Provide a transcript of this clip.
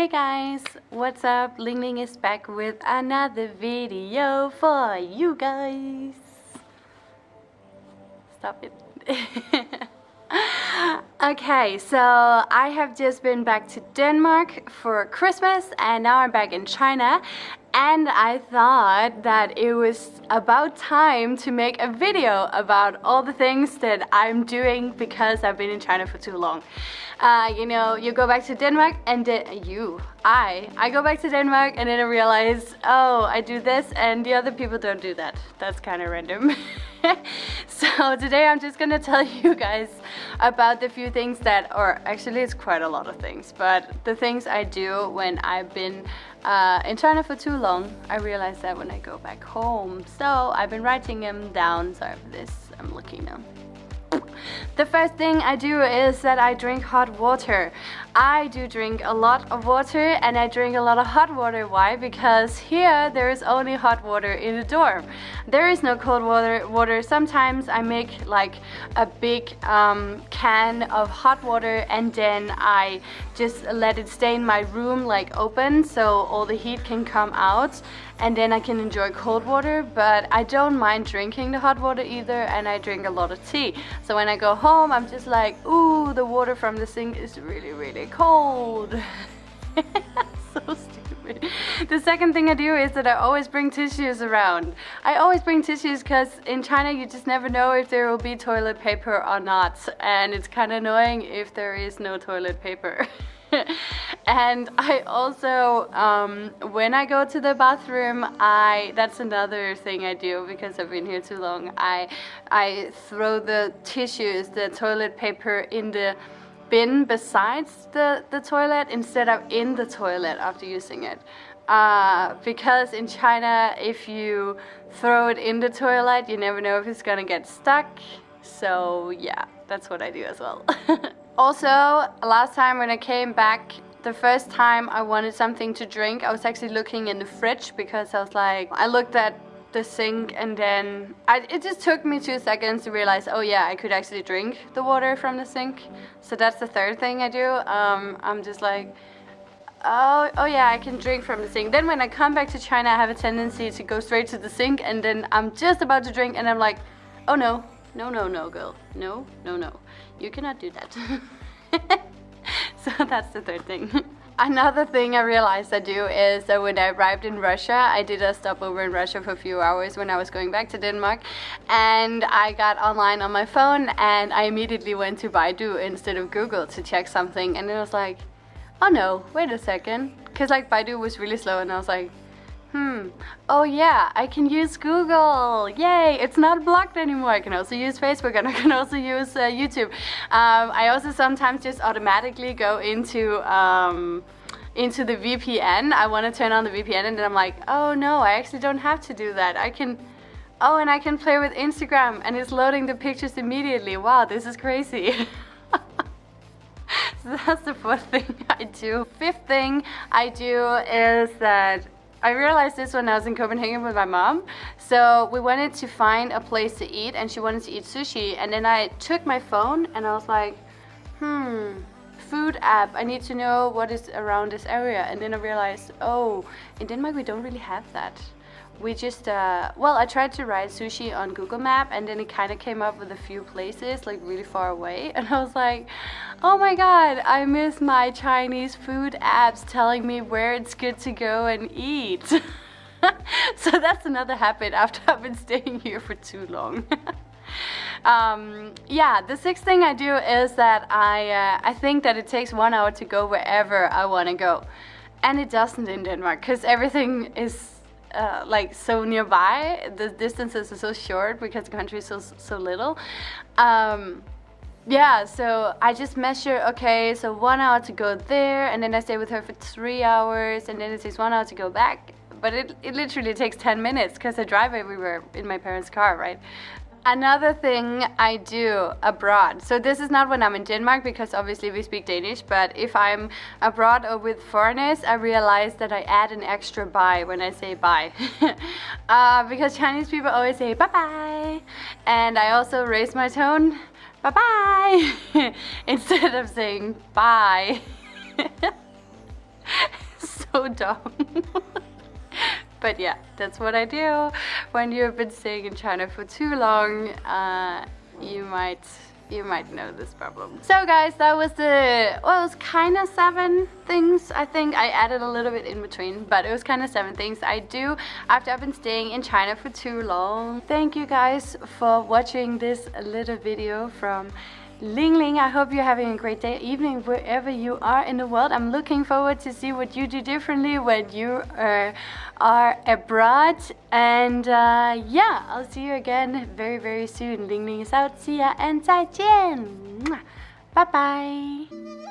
Hey guys, what's up? Ling Ling is back with another video for you guys. Stop it. okay, so I have just been back to Denmark for Christmas and now I'm back in China and I thought that it was about time to make a video about all the things that I'm doing because I've been in China for too long. Uh, you know, you go back to Denmark and then you, I, I go back to Denmark and then I realize, oh, I do this and the other people don't do that. That's kind of random. so today I'm just gonna tell you guys about the few things that, or actually it's quite a lot of things, but the things I do when I've been uh, in China for too long. I realized that when I go back home. So I've been writing them down. Sorry for this, I'm looking now. The first thing I do is that I drink hot water. I do drink a lot of water and I drink a lot of hot water. Why? Because here there is only hot water in the dorm. There is no cold water. water. Sometimes I make like a big um, can of hot water and then I just let it stay in my room like open so all the heat can come out and then I can enjoy cold water but I don't mind drinking the hot water either and I drink a lot of tea so when I go home I'm just like ooh the water from the sink is really really cold. So stupid. The second thing I do is that I always bring tissues around. I always bring tissues because in China you just never know if there will be toilet paper or not and it's kind of annoying if there is no toilet paper and I also, um, when I go to the bathroom, I that's another thing I do because I've been here too long. I, I throw the tissues, the toilet paper in the bin besides the, the toilet instead of in the toilet after using it. Uh, because in China, if you throw it in the toilet, you never know if it's gonna get stuck. So yeah, that's what I do as well. Also, last time when I came back, the first time I wanted something to drink, I was actually looking in the fridge because I was like, I looked at the sink and then I, it just took me two seconds to realize, oh yeah, I could actually drink the water from the sink. So that's the third thing I do. Um, I'm just like, oh, oh yeah, I can drink from the sink. Then when I come back to China, I have a tendency to go straight to the sink and then I'm just about to drink and I'm like, oh no, no, no, no, girl. No, no, no. You cannot do that. so that's the third thing. Another thing I realized I do is that when I arrived in Russia, I did a stopover in Russia for a few hours when I was going back to Denmark. And I got online on my phone and I immediately went to Baidu instead of Google to check something. And it was like, oh no, wait a second. Because like Baidu was really slow and I was like, Hmm. Oh yeah, I can use Google. Yay! It's not blocked anymore. I can also use Facebook and I can also use uh, YouTube. Um, I also sometimes just automatically go into um, into the VPN. I want to turn on the VPN and then I'm like, oh no, I actually don't have to do that. I can. Oh, and I can play with Instagram and it's loading the pictures immediately. Wow, this is crazy. so that's the fourth thing I do. Fifth thing I do is that I realized this when I was in Copenhagen with my mom. So we wanted to find a place to eat and she wanted to eat sushi. And then I took my phone and I was like, hmm, food app. I need to know what is around this area. And then I realized, oh, in Denmark we don't really have that we just, uh, well, I tried to write sushi on Google Map and then it kind of came up with a few places like really far away. And I was like, oh my God, I miss my Chinese food apps telling me where it's good to go and eat. so that's another habit after I've been staying here for too long. um, yeah, the sixth thing I do is that I, uh, I think that it takes one hour to go wherever I want to go. And it doesn't in Denmark because everything is uh, like so nearby. The distances are so short because the country is so so little. Um, yeah, so I just measure, okay, so one hour to go there, and then I stay with her for three hours, and then it takes one hour to go back. But it, it literally takes 10 minutes because I drive everywhere in my parents' car, right? Another thing I do abroad, so this is not when I'm in Denmark because obviously we speak Danish, but if I'm abroad or with foreigners, I realize that I add an extra bye when I say bye. uh, because Chinese people always say bye-bye, and I also raise my tone, bye-bye, instead of saying bye. so dumb. But yeah, that's what I do. When you've been staying in China for too long, uh, you might you might know this problem. So guys, that was the, well, it was kind of seven things, I think. I added a little bit in between, but it was kind of seven things I do after I've been staying in China for too long. Thank you guys for watching this little video from Ling Ling, I hope you're having a great day, evening, wherever you are in the world. I'm looking forward to see what you do differently when you uh, are abroad. And uh, yeah, I'll see you again very, very soon. Ling Ling is out. See ya and 再见. Bye bye.